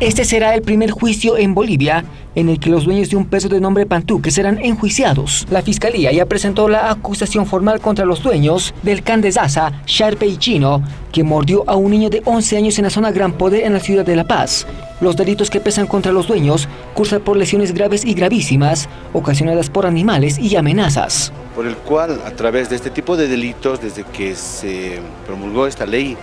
Este será el primer juicio en Bolivia en el que los dueños de un perro de nombre Pantuque serán enjuiciados. La fiscalía ya presentó la acusación formal contra los dueños del can de Sharpe y Chino, que mordió a un niño de 11 años en la zona Gran Poder en la ciudad de La Paz. Los delitos que pesan contra los dueños cursan por lesiones graves y gravísimas, ocasionadas por animales y amenazas. Por el cual, a través de este tipo de delitos, desde que se promulgó esta ley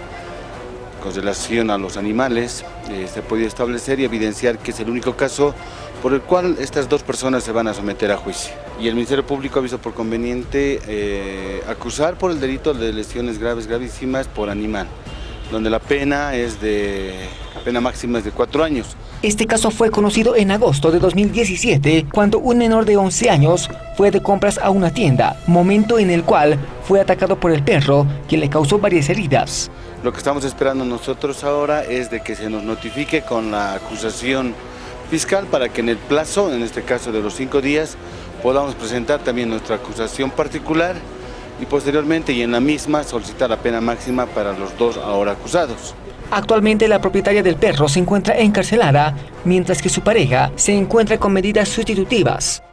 con relación a los animales, eh, se ha podido establecer y evidenciar que es el único caso por el cual estas dos personas se van a someter a juicio. Y el Ministerio Público ha visto por conveniente eh, acusar por el delito de lesiones graves, gravísimas por animal, donde la pena es de, pena máxima es de cuatro años. Este caso fue conocido en agosto de 2017, cuando un menor de 11 años fue de compras a una tienda, momento en el cual fue atacado por el perro, quien le causó varias heridas. Lo que estamos esperando nosotros ahora es de que se nos notifique con la acusación fiscal para que en el plazo, en este caso de los cinco días, podamos presentar también nuestra acusación particular y posteriormente y en la misma solicitar la pena máxima para los dos ahora acusados. Actualmente la propietaria del perro se encuentra encarcelada, mientras que su pareja se encuentra con medidas sustitutivas.